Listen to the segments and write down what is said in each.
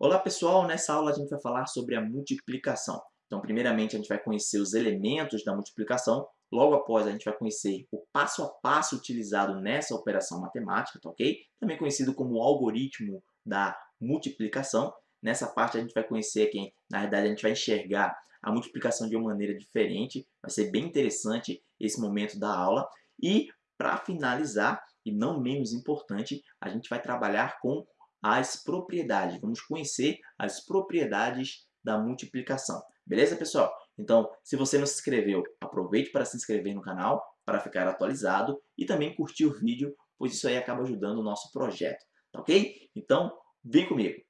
Olá pessoal, nessa aula a gente vai falar sobre a multiplicação. Então primeiramente a gente vai conhecer os elementos da multiplicação, logo após a gente vai conhecer o passo a passo utilizado nessa operação matemática, tá ok? Também conhecido como algoritmo da multiplicação. Nessa parte a gente vai conhecer aqui, na verdade a gente vai enxergar a multiplicação de uma maneira diferente, vai ser bem interessante esse momento da aula. E para finalizar, e não menos importante, a gente vai trabalhar com as propriedades. Vamos conhecer as propriedades da multiplicação. Beleza, pessoal? Então, se você não se inscreveu, aproveite para se inscrever no canal para ficar atualizado e também curtir o vídeo, pois isso aí acaba ajudando o nosso projeto, tá ok? Então, vem comigo!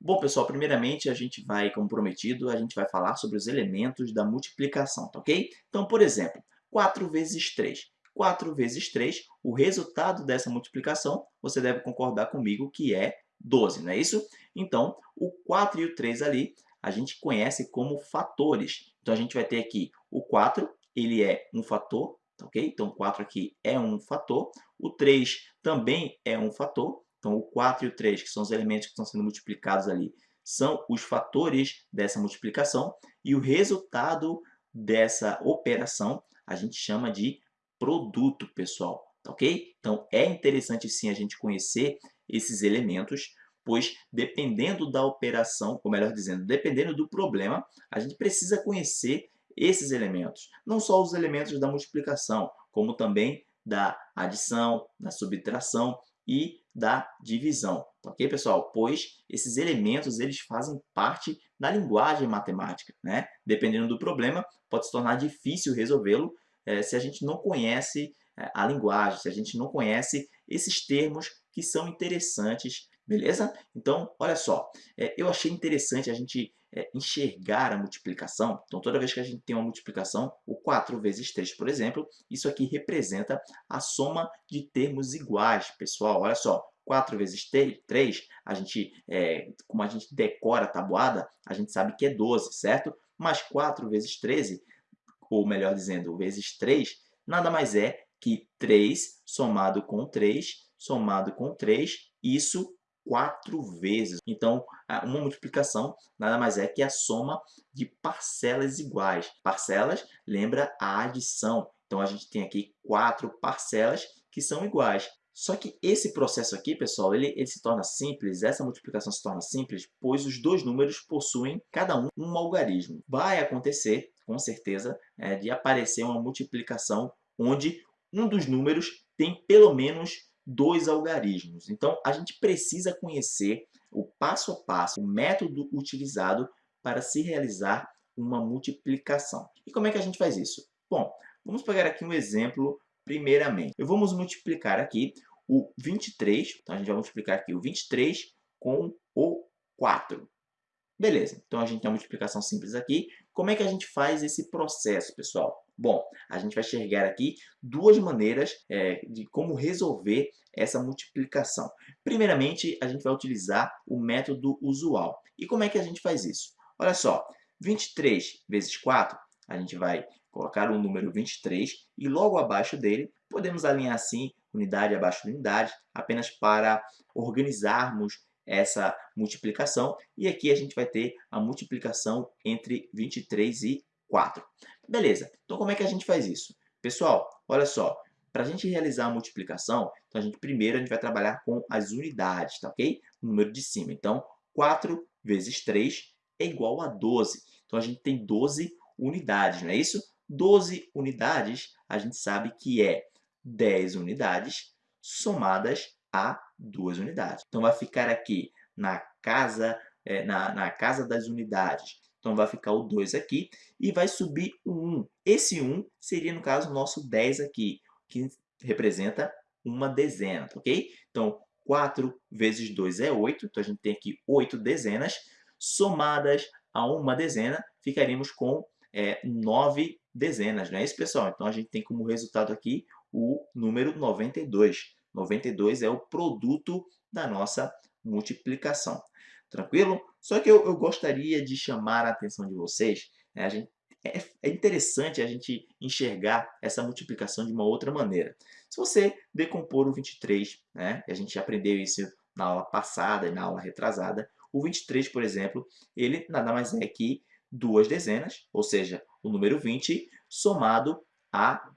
Bom, pessoal, primeiramente a gente vai, como prometido, a gente vai falar sobre os elementos da multiplicação, tá ok? Então, por exemplo, 4 vezes 3. 4 vezes 3, o resultado dessa multiplicação, você deve concordar comigo que é 12, não é isso? Então, o 4 e o 3 ali, a gente conhece como fatores. Então, a gente vai ter aqui o 4, ele é um fator, ok? Então, o 4 aqui é um fator. O 3 também é um fator. Então, o 4 e o 3, que são os elementos que estão sendo multiplicados ali, são os fatores dessa multiplicação. E o resultado dessa operação a gente chama de produto, pessoal, tá ok? Então, é interessante sim a gente conhecer esses elementos, pois dependendo da operação, ou melhor dizendo, dependendo do problema, a gente precisa conhecer esses elementos. Não só os elementos da multiplicação, como também da adição, da subtração e da divisão. Tá ok, pessoal? Pois esses elementos eles fazem parte da linguagem matemática. Né? Dependendo do problema, pode se tornar difícil resolvê-lo é, se a gente não conhece é, a linguagem, se a gente não conhece esses termos que são interessantes, beleza? Então, olha só, é, eu achei interessante a gente enxergar a multiplicação. Então, toda vez que a gente tem uma multiplicação, o 4 vezes 3, por exemplo, isso aqui representa a soma de termos iguais, pessoal. Olha só, 4 vezes 3, a gente, é, como a gente decora a tabuada, a gente sabe que é 12, certo? Mas 4 vezes 13 ou melhor dizendo, vezes 3, nada mais é que 3 somado com 3, somado com 3, isso quatro vezes. Então, uma multiplicação nada mais é que a soma de parcelas iguais. Parcelas lembra a adição. Então, a gente tem aqui quatro parcelas que são iguais. Só que esse processo aqui, pessoal, ele, ele se torna simples, essa multiplicação se torna simples, pois os dois números possuem, cada um, um algarismo. Vai acontecer, com certeza, é, de aparecer uma multiplicação onde um dos números tem pelo menos dois algarismos. Então, a gente precisa conhecer o passo a passo, o método utilizado para se realizar uma multiplicação. E como é que a gente faz isso? Bom, vamos pegar aqui um exemplo primeiramente. Eu vamos multiplicar aqui o 23, então a gente vai multiplicar aqui o 23 com o 4. Beleza, então a gente tem uma multiplicação simples aqui. Como é que a gente faz esse processo, pessoal? Bom, a gente vai enxergar aqui duas maneiras é, de como resolver essa multiplicação. Primeiramente, a gente vai utilizar o método usual. E como é que a gente faz isso? Olha só, 23 vezes 4, a gente vai colocar o número 23 e logo abaixo dele, podemos alinhar assim unidade abaixo de unidade, apenas para organizarmos essa multiplicação. E aqui a gente vai ter a multiplicação entre 23 e 4. Beleza, então como é que a gente faz isso? Pessoal, olha só, para a gente realizar a multiplicação, então a gente, primeiro a gente vai trabalhar com as unidades, tá ok? O número de cima. Então, 4 vezes 3 é igual a 12. Então, a gente tem 12 unidades, não é isso? 12 unidades, a gente sabe que é 10 unidades somadas a 2 unidades. Então, vai ficar aqui na casa, é, na, na casa das unidades. Então, vai ficar o 2 aqui e vai subir o 1. Esse 1 seria, no caso, o nosso 10 aqui, que representa uma dezena, ok? Então, 4 vezes 2 é 8, então a gente tem aqui 8 dezenas, somadas a uma dezena, ficaríamos com é, 9 dezenas, não é isso, pessoal? Então, a gente tem como resultado aqui o número 92. 92 é o produto da nossa multiplicação. Tranquilo? Só que eu, eu gostaria de chamar a atenção de vocês, né? a gente, é, é interessante a gente enxergar essa multiplicação de uma outra maneira. Se você decompor o 23, né, a gente aprendeu isso na aula passada e na aula retrasada, o 23, por exemplo, ele nada mais é que duas dezenas, ou seja, o número 20 somado a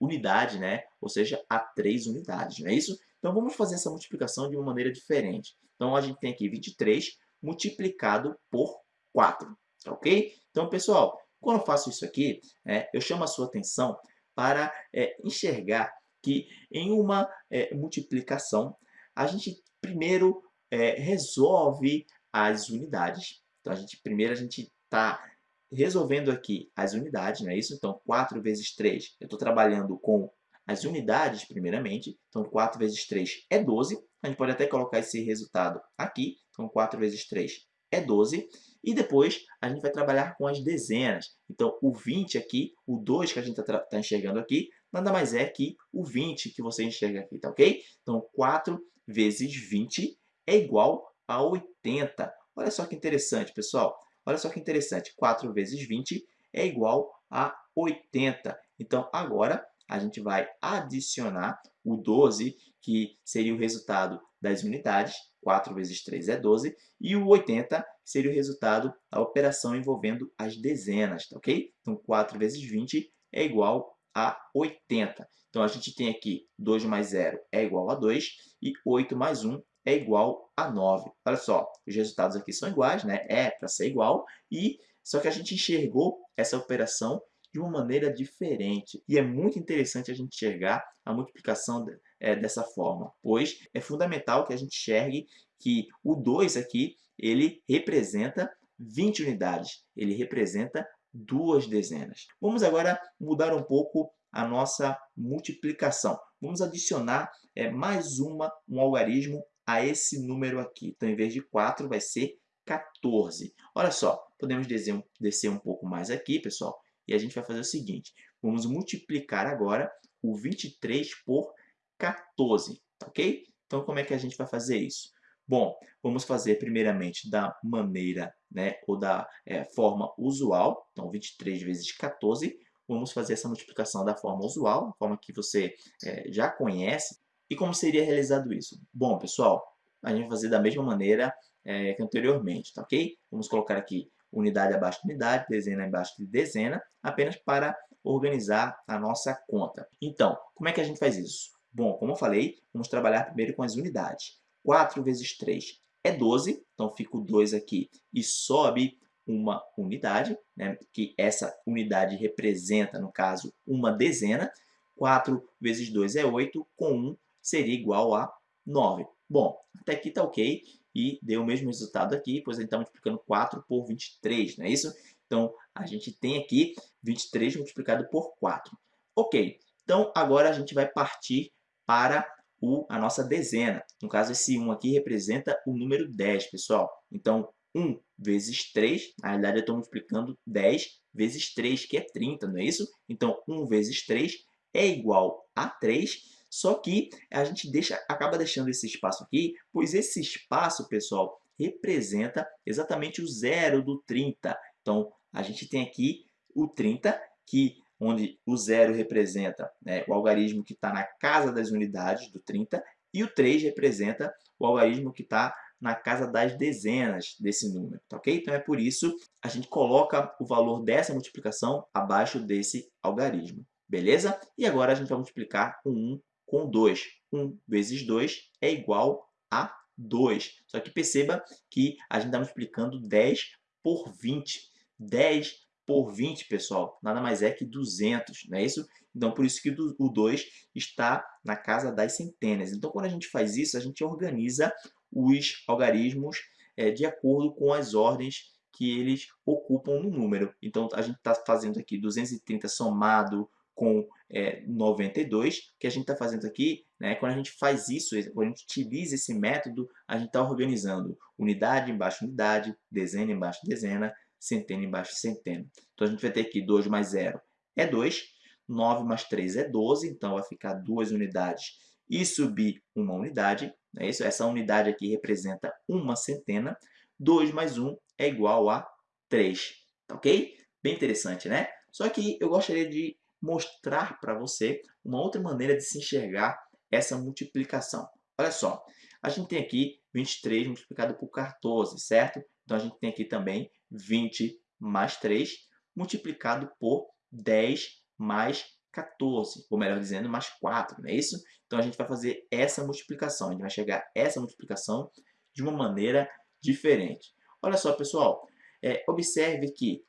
unidade, né? ou seja, a três unidades, não é isso? Então vamos fazer essa multiplicação de uma maneira diferente. Então a gente tem aqui 23 multiplicado por 4, tá ok? Então, pessoal, quando eu faço isso aqui, é, eu chamo a sua atenção para é, enxergar que em uma é, multiplicação, a gente primeiro é, resolve as unidades. Então, a gente, primeiro a gente está resolvendo aqui as unidades, não é isso? Então, 4 vezes 3, eu estou trabalhando com as unidades primeiramente. Então, 4 vezes 3 é 12. A gente pode até colocar esse resultado aqui. Então, 4 vezes 3 é 12. E depois a gente vai trabalhar com as dezenas. Então, o 20 aqui, o 2 que a gente está tá enxergando aqui, nada mais é que o 20 que você enxerga aqui, tá ok? Então, 4 vezes 20 é igual a 80. Olha só que interessante, pessoal. Olha só que interessante. 4 vezes 20 é igual a 80. Então, agora, a gente vai adicionar o 12, que seria o resultado das unidades. 4 vezes 3 é 12. E o 80 seria o resultado da operação envolvendo as dezenas, tá ok? Então, 4 vezes 20 é igual a 80. Então, a gente tem aqui 2 mais 0 é igual a 2 e 8 mais 1 é igual a 9. Olha só, os resultados aqui são iguais, né? É para ser igual, e só que a gente enxergou essa operação de uma maneira diferente. E é muito interessante a gente enxergar a multiplicação é, dessa forma, pois é fundamental que a gente enxergue que o 2 aqui, ele representa 20 unidades, ele representa duas dezenas. Vamos agora mudar um pouco a nossa multiplicação. Vamos adicionar é, mais uma, um algarismo a esse número aqui. Então, em vez de 4, vai ser 14. Olha só, podemos descer um, descer um pouco mais aqui, pessoal, e a gente vai fazer o seguinte. Vamos multiplicar agora o 23 por 14, ok? Então, como é que a gente vai fazer isso? Bom, vamos fazer primeiramente da maneira, né, ou da é, forma usual. Então, 23 vezes 14. Vamos fazer essa multiplicação da forma usual, forma que você é, já conhece. E como seria realizado isso? Bom, pessoal, a gente vai fazer da mesma maneira é, que anteriormente, tá ok? Vamos colocar aqui unidade abaixo de unidade, dezena abaixo de dezena, apenas para organizar a nossa conta. Então, como é que a gente faz isso? Bom, como eu falei, vamos trabalhar primeiro com as unidades. 4 vezes 3 é 12, então fica o 2 aqui e sobe uma unidade, né, que essa unidade representa, no caso, uma dezena. 4 vezes 2 é 8, com 1 seria igual a 9. Bom, até aqui está ok e deu o mesmo resultado aqui, pois está multiplicando 4 por 23, não é isso? Então, a gente tem aqui 23 multiplicado por 4. Ok, então agora a gente vai partir para o, a nossa dezena. No caso, esse 1 aqui representa o número 10, pessoal. Então, 1 vezes 3, na realidade eu estou multiplicando 10 vezes 3, que é 30, não é isso? Então, 1 vezes 3 é igual a 3, só que a gente deixa, acaba deixando esse espaço aqui, pois esse espaço, pessoal, representa exatamente o zero do 30. Então, a gente tem aqui o 30, que, onde o zero representa né, o algarismo que está na casa das unidades do 30, e o 3 representa o algarismo que está na casa das dezenas desse número, tá ok? Então é por isso a gente coloca o valor dessa multiplicação abaixo desse algarismo, beleza? E agora a gente vai multiplicar o 1 com 2. 1 vezes 2 é igual a 2. Só que perceba que a gente está multiplicando 10 por 20. 10 por 20, pessoal, nada mais é que 200, não é isso? Então, por isso que o 2 está na casa das centenas. Então, quando a gente faz isso, a gente organiza os algarismos é, de acordo com as ordens que eles ocupam no número. Então, a gente está fazendo aqui 230 somado com é, 92, que a gente está fazendo aqui, né, quando a gente faz isso, quando a gente utiliza esse método, a gente está organizando unidade embaixo unidade, dezena embaixo dezena, centena embaixo centena. Então, a gente vai ter aqui 2 mais 0 é 2, 9 mais 3 é 12, então vai ficar duas unidades e subir uma unidade. É isso? Essa unidade aqui representa uma centena. 2 mais 1 é igual a 3. Tá ok? Bem interessante, né? Só que eu gostaria de mostrar para você uma outra maneira de se enxergar essa multiplicação. Olha só, A gente tem aqui 23 multiplicado por 14, certo? Então, a gente tem aqui também 20 mais 3 multiplicado por 10 mais 14, ou melhor dizendo, mais 4, não é isso? Então, a gente vai fazer essa multiplicação, a gente vai chegar a essa multiplicação de uma maneira diferente. Olha só, pessoal, é, observe que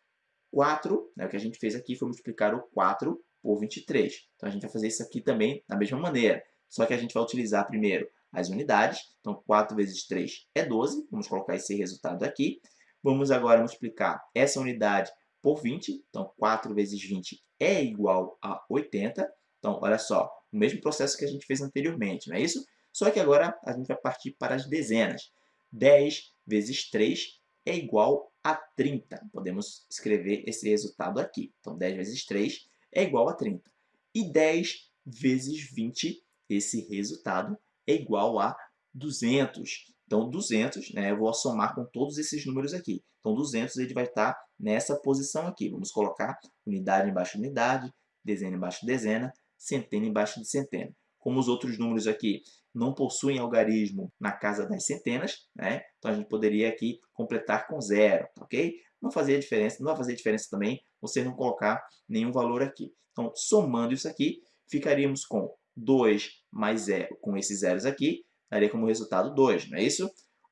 4, né, o que a gente fez aqui foi multiplicar o 4 por 23. Então, a gente vai fazer isso aqui também da mesma maneira, só que a gente vai utilizar primeiro as unidades. Então, 4 vezes 3 é 12, vamos colocar esse resultado aqui. Vamos agora multiplicar essa unidade por 20, então 4 vezes 20 é igual a 80. Então, olha só, o mesmo processo que a gente fez anteriormente, não é isso? Só que agora a gente vai partir para as dezenas. 10 vezes 3 é igual a 30. Podemos escrever esse resultado aqui. Então, 10 vezes 3 é igual a 30. E 10 vezes 20, esse resultado é igual a 200. Então, 200, né, eu vou somar com todos esses números aqui. Então, 200 ele vai estar nessa posição aqui. Vamos colocar unidade embaixo de unidade, dezena embaixo de dezena, centena embaixo de centena. Como os outros números aqui não possuem algarismo na casa das centenas, né? então a gente poderia aqui completar com zero, ok? Não fazia diferença, não vai fazer diferença também você não colocar nenhum valor aqui. Então, somando isso aqui, ficaríamos com 2 mais 0, com esses zeros aqui, daria como resultado 2, não é isso?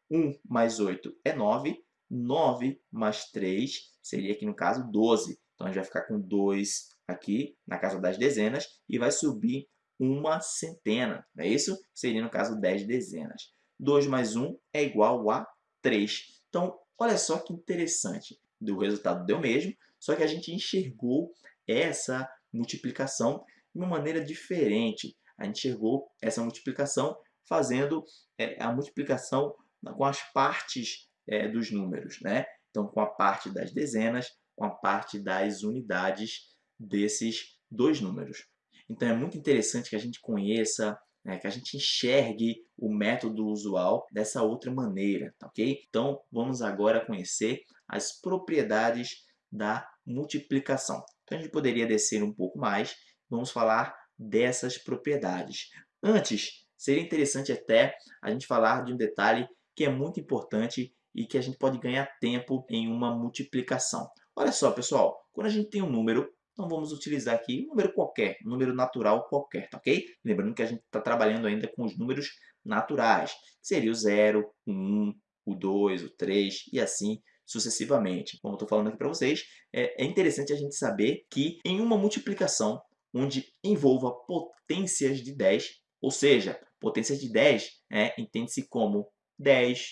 1 mais 8 é 9, 9 mais 3 seria aqui no caso 12. Então, a gente vai ficar com 2 aqui na casa das dezenas e vai subir uma centena, não é isso? Seria no caso 10 dezenas. 2 mais 1 é igual a 3. Então, olha só que interessante. O resultado deu mesmo, só que a gente enxergou essa multiplicação de uma maneira diferente. A gente enxergou essa multiplicação fazendo é, a multiplicação com as partes é, dos números, né? Então, com a parte das dezenas, com a parte das unidades desses dois números. Então, é muito interessante que a gente conheça, né, que a gente enxergue o método usual dessa outra maneira, tá ok? Então, vamos agora conhecer as propriedades da multiplicação. Então, a gente poderia descer um pouco mais, vamos falar dessas propriedades. Antes, seria interessante até a gente falar de um detalhe que é muito importante e que a gente pode ganhar tempo em uma multiplicação. Olha só, pessoal, quando a gente tem um número, então vamos utilizar aqui um número qualquer, um número natural qualquer, tá ok? Lembrando que a gente está trabalhando ainda com os números naturais, que seria o 0, o 1, o 2, o 3 e assim sucessivamente. Como eu estou falando aqui para vocês, é, é interessante a gente saber que em uma multiplicação onde envolva potências de 10, ou seja, potências de 10 é, entende-se como 10,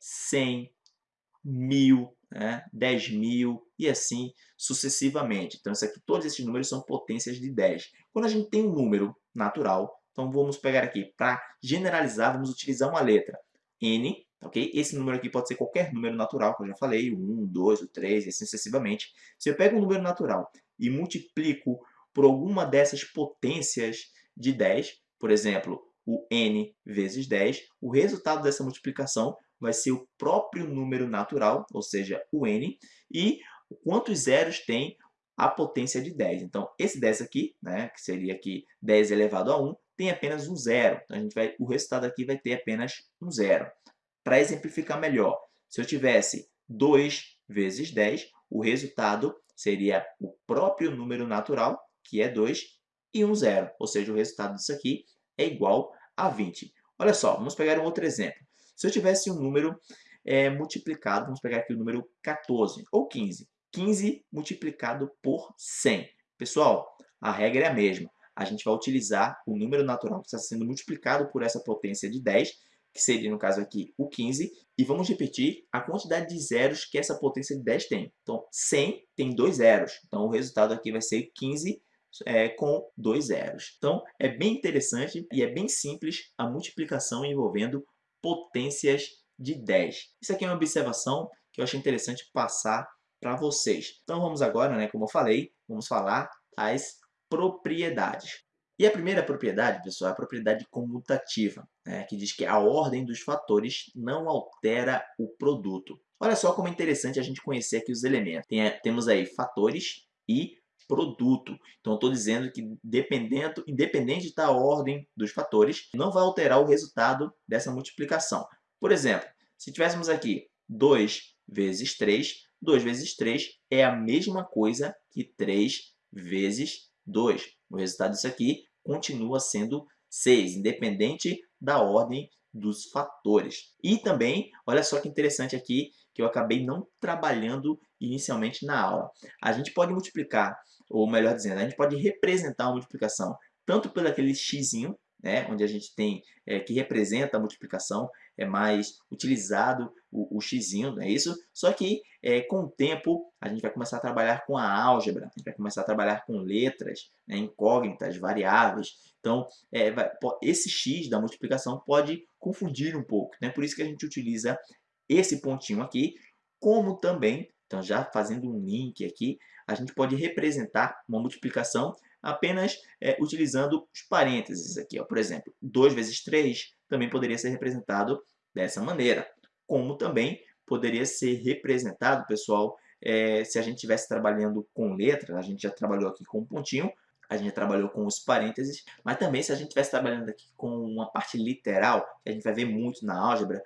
100, 1000, né, 10 mil e assim sucessivamente. Então, aqui, todos esses números são potências de 10. Quando a gente tem um número natural, então vamos pegar aqui, para generalizar, vamos utilizar uma letra n, ok? Esse número aqui pode ser qualquer número natural, como eu já falei, o 1, o 2, o 3, e assim sucessivamente. Se eu pego um número natural e multiplico por alguma dessas potências de 10, por exemplo, o n vezes 10, o resultado dessa multiplicação vai ser o próprio número natural, ou seja, o n, e quantos zeros tem a potência de 10. Então, esse 10 aqui, né, que seria aqui 10 elevado a 1, tem apenas um zero. Então, a gente vai, o resultado aqui vai ter apenas um zero. Para exemplificar melhor, se eu tivesse 2 vezes 10, o resultado seria o próprio número natural, que é 2, e um zero. Ou seja, o resultado disso aqui é igual a 20. Olha só, vamos pegar um outro exemplo. Se eu tivesse um número é, multiplicado, vamos pegar aqui o número 14 ou 15. 15 multiplicado por 100. Pessoal, a regra é a mesma. A gente vai utilizar o número natural que está sendo multiplicado por essa potência de 10, que seria, no caso aqui, o 15, e vamos repetir a quantidade de zeros que essa potência de 10 tem. Então, 100 tem dois zeros. Então, o resultado aqui vai ser 15 é, com dois zeros. Então, é bem interessante e é bem simples a multiplicação envolvendo potências de 10. Isso aqui é uma observação que eu achei interessante passar para vocês. Então, vamos agora, né, como eu falei, vamos falar das propriedades. E a primeira propriedade, pessoal, é a propriedade comutativa, né, que diz que a ordem dos fatores não altera o produto. Olha só como é interessante a gente conhecer aqui os elementos. Tem, temos aí fatores e produto. Então, estou dizendo que, dependendo, independente da ordem dos fatores, não vai alterar o resultado dessa multiplicação. Por exemplo, se tivéssemos aqui 2 vezes 3, 2 vezes 3 é a mesma coisa que 3 vezes 2. O resultado disso aqui continua sendo 6, independente da ordem dos fatores. E também, olha só que interessante aqui, que eu acabei não trabalhando inicialmente na aula. A gente pode multiplicar, ou melhor dizendo, a gente pode representar a multiplicação tanto pelo aquele x, né, onde a gente tem é, que representa a multiplicação, é mais utilizado o, o x, não é isso? Só que é, com o tempo a gente vai começar a trabalhar com a álgebra, a gente vai começar a trabalhar com letras, né, incógnitas, variáveis. Então, é, vai, esse x da multiplicação pode confundir um pouco, né? por isso que a gente utiliza esse pontinho aqui, como também, então já fazendo um link aqui, a gente pode representar uma multiplicação apenas é, utilizando os parênteses aqui. Ó. Por exemplo, 2 vezes 3 também poderia ser representado dessa maneira. Como também poderia ser representado, pessoal, é, se a gente estivesse trabalhando com letras, a gente já trabalhou aqui com um pontinho, a gente já trabalhou com os parênteses, mas também se a gente estivesse trabalhando aqui com uma parte literal, que a gente vai ver muito na álgebra,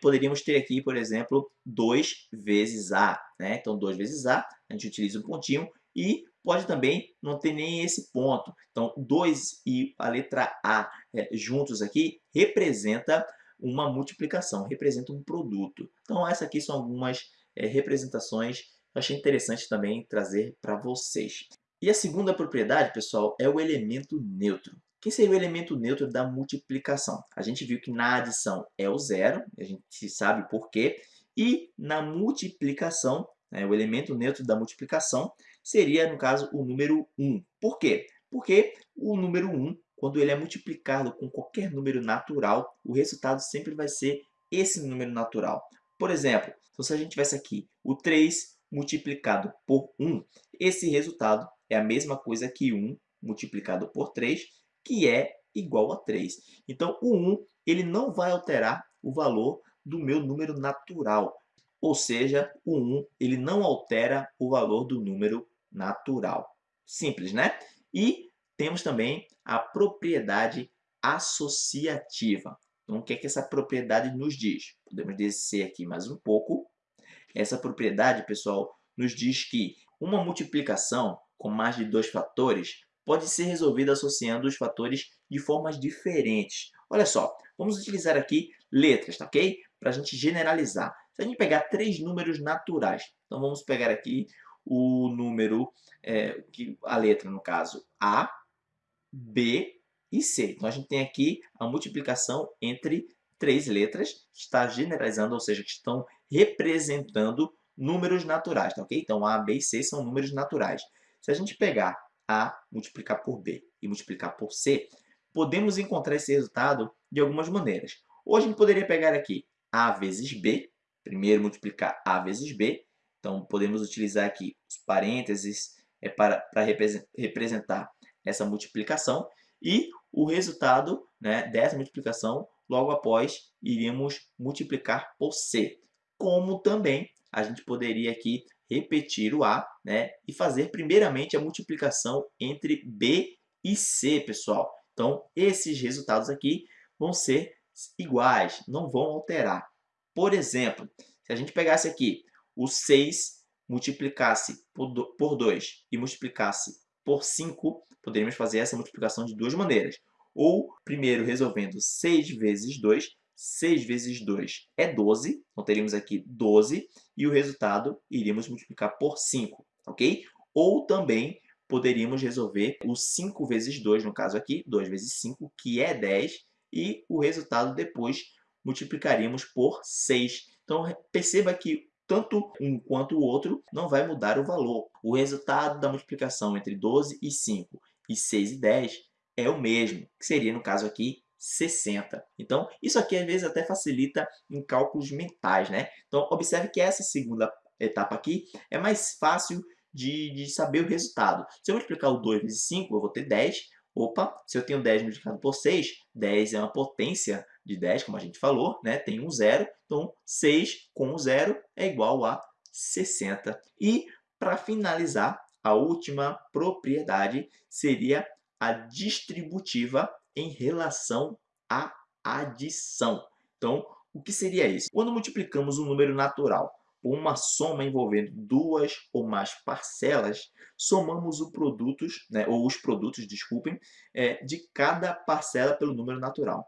poderíamos ter aqui, por exemplo, 2 vezes A. Né? Então, 2 vezes A, a gente utiliza um pontinho, e pode também não ter nem esse ponto. Então, 2 e a letra A é, juntos aqui representa uma multiplicação, representa um produto. Então, essas aqui são algumas é, representações eu achei interessante também trazer para vocês. E a segunda propriedade, pessoal, é o elemento neutro. Quem seria o elemento neutro da multiplicação? A gente viu que na adição é o zero, a gente sabe por quê, e na multiplicação, né, o elemento neutro da multiplicação seria, no caso, o número 1. Por quê? Porque o número 1, quando ele é multiplicado com qualquer número natural, o resultado sempre vai ser esse número natural. Por exemplo, se a gente tivesse aqui o 3 multiplicado por 1, esse resultado é a mesma coisa que 1 multiplicado por 3, que é igual a 3. Então, o 1 ele não vai alterar o valor do meu número natural. Ou seja, o 1 ele não altera o valor do número natural. Simples, né? E temos também a propriedade associativa. Então, o que é que essa propriedade nos diz? Podemos descer aqui mais um pouco. Essa propriedade, pessoal, nos diz que uma multiplicação com mais de dois fatores pode ser resolvida associando os fatores de formas diferentes. Olha só, vamos utilizar aqui letras, tá ok? Para a gente generalizar. Se a gente pegar três números naturais, então vamos pegar aqui o número, é, a letra no caso A, B e C. Então a gente tem aqui a multiplicação entre três letras, que está generalizando, ou seja, que estão representando números naturais, tá ok? Então A, B e C são números naturais. Se a gente pegar A multiplicar por B e multiplicar por C, podemos encontrar esse resultado de algumas maneiras. Ou a gente poderia pegar aqui A vezes B, primeiro multiplicar A vezes B, então, podemos utilizar aqui os parênteses é, para, para representar essa multiplicação e o resultado né, dessa multiplicação, logo após, iríamos multiplicar por C. Como também a gente poderia aqui repetir o A né, e fazer primeiramente a multiplicação entre B e C, pessoal. Então, esses resultados aqui vão ser iguais, não vão alterar. Por exemplo, se a gente pegasse aqui o 6 multiplicasse por 2 e multiplicasse por 5, poderíamos fazer essa multiplicação de duas maneiras. Ou, primeiro, resolvendo 6 vezes 2, 6 vezes 2 é 12, então teríamos aqui 12, e o resultado iríamos multiplicar por 5, ok? Ou também poderíamos resolver o 5 vezes 2, no caso aqui, 2 vezes 5, que é 10, e o resultado depois multiplicaríamos por 6. Então, perceba que tanto um quanto o outro não vai mudar o valor. O resultado da multiplicação entre 12 e 5 e 6 e 10 é o mesmo, que seria, no caso aqui, 60. Então, isso aqui às vezes até facilita em cálculos mentais, né? Então, observe que essa segunda etapa aqui é mais fácil de, de saber o resultado. Se eu multiplicar o 2 vezes 5, eu vou ter 10. Opa, se eu tenho 10 multiplicado por 6, 10 é uma potência de 10, como a gente falou, né? tem um zero, então 6 com o zero é igual a 60. E, para finalizar, a última propriedade seria a distributiva em relação à adição. Então, o que seria isso? Quando multiplicamos um número natural por uma soma envolvendo duas ou mais parcelas, somamos o produtos, né, ou os produtos, desculpem, é, de cada parcela pelo número natural.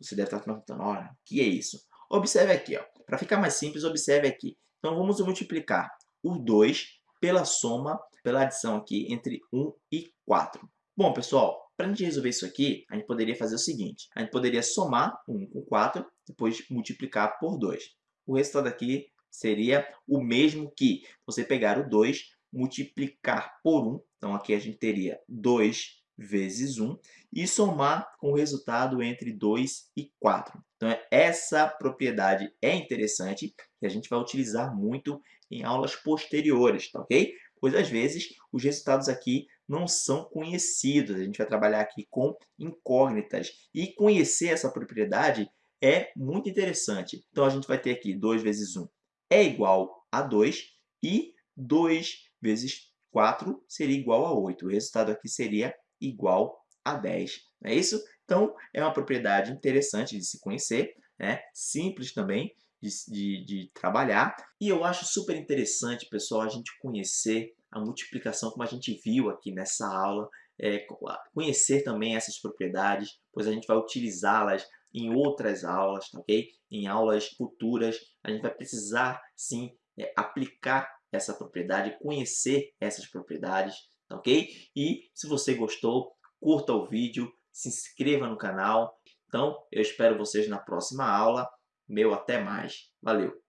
Você deve estar perguntando, olha, o que é isso? Observe aqui, para ficar mais simples, observe aqui. Então, vamos multiplicar o 2 pela soma, pela adição aqui entre 1 e 4. Bom, pessoal, para a gente resolver isso aqui, a gente poderia fazer o seguinte. A gente poderia somar 1 com 4, depois multiplicar por 2. O resultado aqui seria o mesmo que você pegar o 2, multiplicar por 1. Então, aqui a gente teria 2 vezes 1 e somar com o resultado entre 2 e 4. Então, essa propriedade é interessante e a gente vai utilizar muito em aulas posteriores, tá ok? Pois, às vezes, os resultados aqui não são conhecidos. A gente vai trabalhar aqui com incógnitas. E conhecer essa propriedade é muito interessante. Então, a gente vai ter aqui 2 vezes 1 é igual a 2 e 2 vezes 4 seria igual a 8. O resultado aqui seria igual a 10. Não é isso? Então, é uma propriedade interessante de se conhecer, né? simples também de, de, de trabalhar. E eu acho super interessante, pessoal, a gente conhecer a multiplicação, como a gente viu aqui nessa aula, é, conhecer também essas propriedades, pois a gente vai utilizá-las em outras aulas, tá ok? Em aulas futuras, a gente vai precisar, sim, é, aplicar essa propriedade, conhecer essas propriedades, tá ok? E se você gostou, curta o vídeo, se inscreva no canal. Então, eu espero vocês na próxima aula. Meu até mais. Valeu!